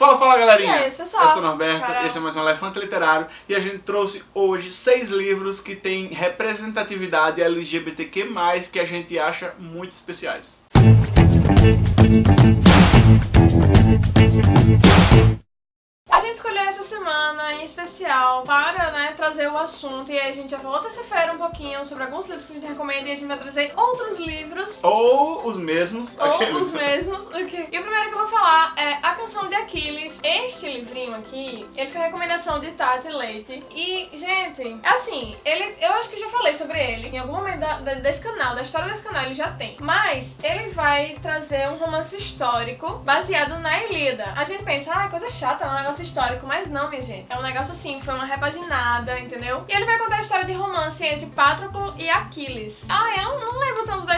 Fala, fala galerinha! E aí, pessoal? Eu sou o Norberto, Carol. esse é mais um Elefante Literário e a gente trouxe hoje seis livros que têm representatividade LGBTQ+, que a gente acha muito especiais. A semana em especial para né, trazer o assunto e aí a gente já falou terça-feira um pouquinho sobre alguns livros que a gente recomenda e a gente vai trazer outros livros Ou os mesmos, ou aqueles... os mesmos. ok? E o primeiro que eu vou falar é A Canção de Aquiles. Este livrinho aqui, ele foi recomendação de Tati Leite. E, gente, assim, ele, eu acho que eu já falei sobre ele. Em algum momento da- da- desse canal, da história desse canal, ele já tem. Mas ele vai trazer um romance histórico baseado na Ilíada. A gente pensa, ah, coisa chata, é um negócio histórico. Mas não, gente. É um negócio assim, foi uma repaginada, entendeu? E ele vai contar a história de romance entre Patroclo e Aquiles. Ah, tanto da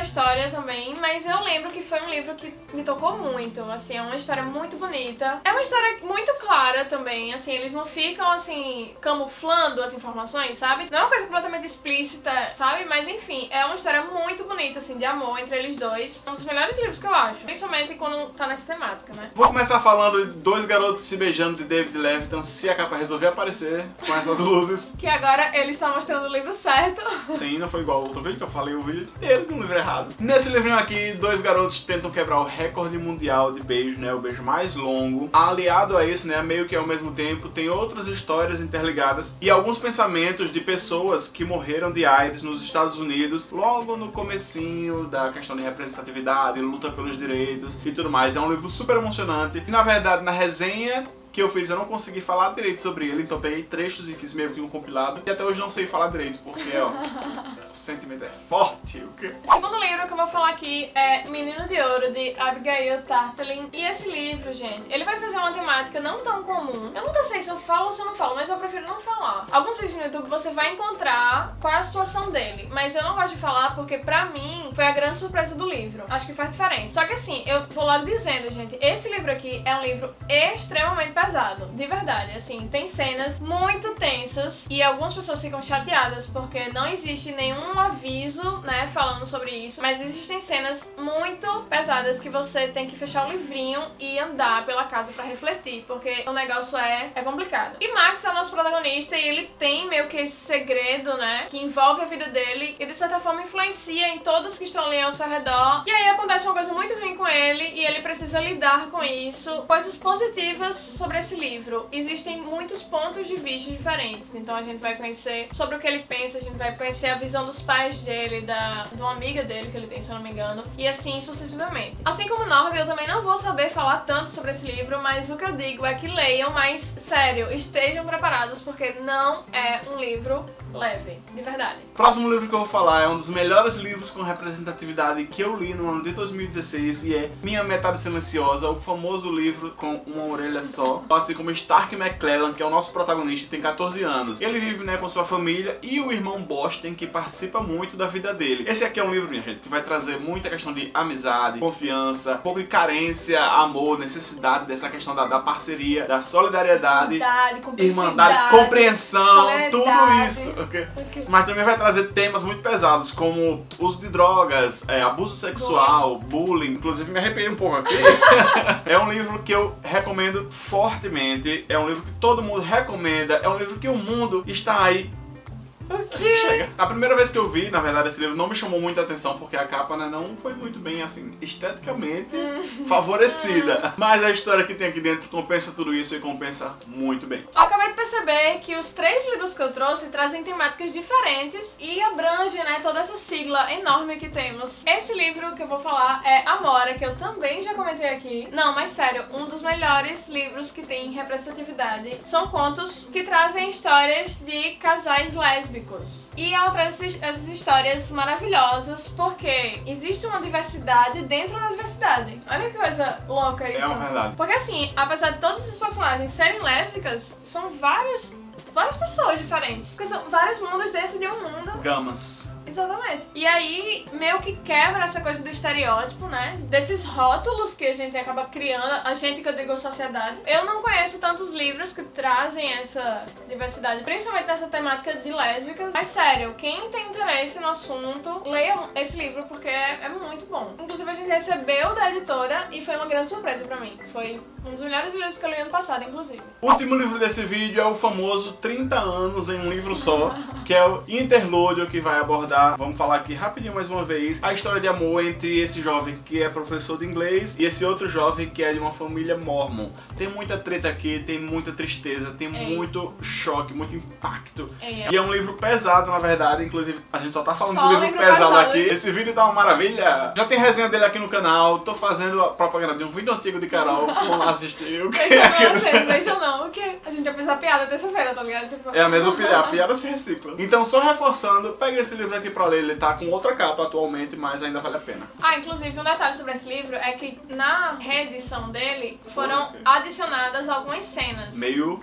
história também, mas eu lembro que foi um livro que me tocou muito. Assim, é uma história muito bonita. É uma história muito clara também, assim, eles não ficam, assim, camuflando as informações, sabe? Não é uma coisa completamente explícita, sabe? Mas enfim, é uma história muito bonita, assim, de amor entre eles dois. É um dos melhores livros que eu acho. Principalmente quando tá nessa temática, né? Vou começar falando de Dois Garotos Se Beijando de David Levitan, se a capa resolver aparecer com essas luzes. Que agora ele está mostrando o livro certo. Sim, não foi igual ao outro vídeo que eu falei o vídeo inteiro de um livro errado. Nesse livrinho aqui, dois garotos tentam quebrar o recorde mundial de beijo, né? O beijo mais longo. Aliado a isso, né? Meio que ao mesmo tempo, tem outras histórias interligadas e alguns pensamentos de pessoas que morreram de AIDS nos Estados Unidos logo no comecinho da questão de representatividade, luta pelos direitos e tudo mais. É um livro super emocionante. E na verdade, na resenha que eu fiz, eu não consegui falar direito sobre ele, então peguei trechos e fiz meio que um compilado. E até hoje não sei falar direito, porque, ó, o sentimento é forte. O quê? O segundo livro que eu vou falar aqui é Menino de Ouro, de Abigail Tartelin. E esse livro, gente, ele vai trazer uma temática não tão comum. Eu nunca sei se eu falo ou se eu não falo, mas eu prefiro não falar. Alguns vídeos no YouTube você vai encontrar qual é a situação dele, mas eu não gosto de falar porque, pra mim, foi a grande surpresa do livro. Acho que faz diferença. Só que assim, eu vou logo dizendo, gente, esse livro aqui é um livro extremamente pesado, de verdade. Assim, tem cenas muito tensas e algumas pessoas ficam chateadas porque não existe nenhum aviso, né, falando sobre isso, mas existem cenas muito pesadas que você tem que fechar o livrinho e andar pela casa pra refletir, porque o negócio é, é complicado. E Max é o nosso protagonista e ele tem meio que esse segredo, né, que envolve a vida dele e de certa forma influencia em todos que estão ali ao seu redor. E aí acontece uma coisa muito ruim com ele e ele precisa lidar com isso. Coisas positivas sobre esse livro. Existem muitos pontos de vista diferentes, então a gente vai conhecer sobre o que ele pensa, a gente vai conhecer a visão dos pais dele, da, de uma amiga dele que ele tem, se eu não me engano, e assim sucessivamente. Assim como Norby, eu também não vou saber falar tanto sobre esse livro, mas o que eu digo é que leiam, mas sério, estejam preparados porque não é um livro leve, de verdade. O próximo livro que eu vou falar é um dos melhores livros com representatividade que eu li no ano de 2016 e é Minha Metade Silenciosa, o famoso livro com uma orelha só. Assim como Stark McClellan, que é o nosso protagonista, tem 14 anos. Ele vive né, com sua família e o irmão Boston, que participa muito da vida dele. Esse aqui é um livro, minha gente, que vai trazer muita questão de amizade, confiança, um pouco de carência, amor, necessidade dessa questão da, da parceria, da solidariedade, irmandade, compreensão, tudo isso. ok? Ok. Mas também vai trazer temas muito pesados, como uso de drogas, é, abuso sexual, bullying. Inclusive me arrepiei um pouco aqui. é um livro que eu recomendo fortemente. É um livro que todo mundo recomenda. É um livro que o mundo está aí. Chega. A primeira vez que eu vi, na verdade, esse livro não me chamou muita atenção porque a capa né, não foi muito bem, assim, esteticamente favorecida. Mas a história que tem aqui dentro compensa tudo isso e compensa muito bem. Eu acabei de perceber que os três livros que eu trouxe trazem temáticas diferentes e abrange, né, toda essa sigla enorme que temos. Esse livro que eu vou falar é Amora, que eu também já comentei aqui. Não, mas sério, um dos melhores livros que tem representatividade. São contos que trazem histórias de casais lésbicos. E ela traz essas histórias maravilhosas porque existe uma diversidade dentro da diversidade. Olha que coisa louca isso. É uma verdade. Porque assim, apesar de todos esses personagens serem lésbicas, são vários, várias pessoas diferentes. Porque são vários mundos dentro de um mundo. Gamas. Exatamente. E aí, meio que quebra essa coisa do estereótipo, né? Desses rótulos que a gente acaba criando, a gente que eu digo sociedade. Eu não conheço tantos livros que trazem essa diversidade, principalmente nessa temática de lésbicas. Mas sério, quem tem interesse no assunto, leia esse livro porque é, é muito bom. Inclusive, a gente recebeu da editora e foi uma grande surpresa pra mim. Foi Um dos melhores livros que eu li ano passado, inclusive. O último livro desse vídeo é o famoso 30 anos em um livro só, que é o Interlúdio, que vai abordar, vamos falar aqui rapidinho mais uma vez, a história de amor entre esse jovem que é professor de inglês e esse outro jovem que é de uma família mormon. Tem muita treta aqui, tem muita tristeza, tem É. muito choque, muito impacto. É. E é um livro pesado, na verdade, inclusive a gente só tá falando Só do livro, livro pesado, pesado, aqui. Esse vídeo tá uma maravilha. Já tem resenha dele aqui no canal, tô fazendo a propaganda de um vídeo antigo de Carol, vamos lá assistir. O que Beijão é não, beijão não. O quê? A gente já fez a piada terça-feira, tá ligado? Tipo... É a mesma piada, a piada se recicla. Então, só reforçando, pega esse livro aqui pra ler, ele tá com outra capa atualmente, mas ainda vale a pena. Ah, inclusive, um detalhe sobre esse livro é que na reedição dele foram Ok. adicionadas algumas cenas. Meio...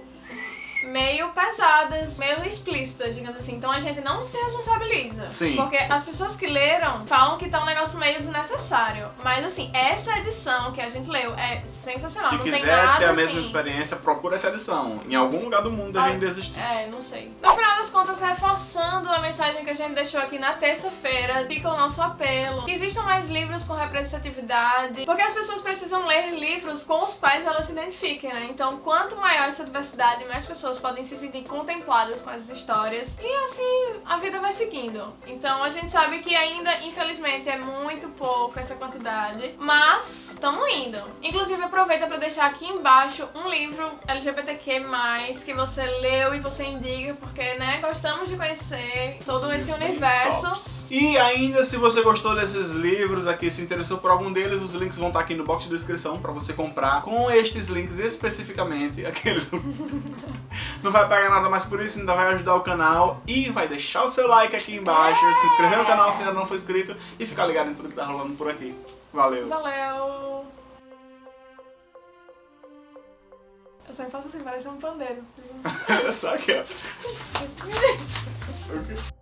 meio pesadas, meio explícitas, digamos assim. Então a gente não se responsabiliza. Sim. Porque as pessoas que leram falam que tá um negócio meio desnecessário. Mas assim, essa edição que a gente leu é sensacional. Se não tem quiser nada ter a assim. mesma experiência, procura essa edição. Em algum lugar do mundo deve existir. É, não sei. No final das contas, reforçando a mensagem que a gente deixou aqui na terça-feira, fica o nosso apelo. Que existam mais livros com representatividade, porque as pessoas precisam ler livros com os quais elas se identifiquem, né? Então, quanto maior essa diversidade, mais pessoas podem se sentir contempladas com essas histórias. E assim, a vida vai seguindo. Então, a gente sabe que ainda, infelizmente, é muito pouco essa quantidade, mas estamos indo. Inclusive, aproveita para deixar aqui embaixo um livro LGBTQ+, que você leu e você indica, porque, né, gostamos de conhecer todo esse universo. E ainda, se você gostou desses livros aqui, se interessou por algum deles, os links vão estar aqui no box de descrição pra você comprar com estes links especificamente. Aqueles. Não vai pagar nada mais por isso, ainda vai ajudar o canal e vai deixar o seu like aqui embaixo, se inscrever no canal se ainda não for inscrito e ficar ligado em tudo que tá rolando por aqui. Valeu! Valeu! Eu sempre faço assim, parece um pandeiro. Só aqui, ó.